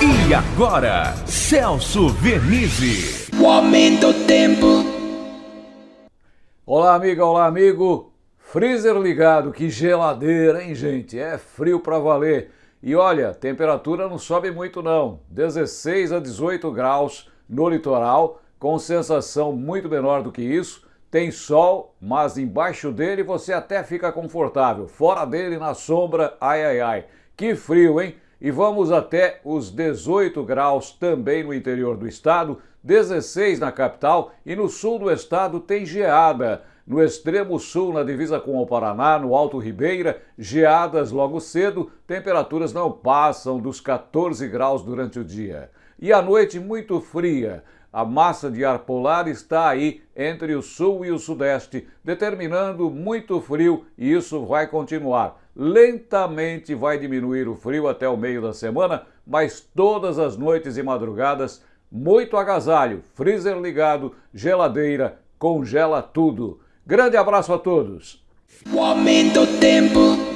E agora, Celso Vernizzi. O aumento do tempo. Olá, amiga, olá, amigo. Freezer ligado, que geladeira, hein, gente? É frio pra valer. E olha, temperatura não sobe muito não. 16 a 18 graus no litoral, com sensação muito menor do que isso. Tem sol, mas embaixo dele você até fica confortável. Fora dele, na sombra, ai ai ai. Que frio, hein? E vamos até os 18 graus também no interior do estado, 16 na capital e no sul do estado tem geada. No extremo sul, na divisa com o Paraná, no Alto Ribeira, geadas logo cedo, temperaturas não passam dos 14 graus durante o dia. E a noite muito fria. A massa de ar polar está aí entre o sul e o sudeste, determinando muito frio e isso vai continuar. Lentamente vai diminuir o frio até o meio da semana, mas todas as noites e madrugadas, muito agasalho, freezer ligado, geladeira, congela tudo. Grande abraço a todos. O aumento do tempo.